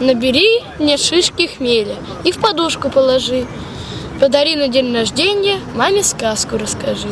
Набери мне шишки хмеля и в подушку положи. Подари на день рождения, маме сказку расскажи.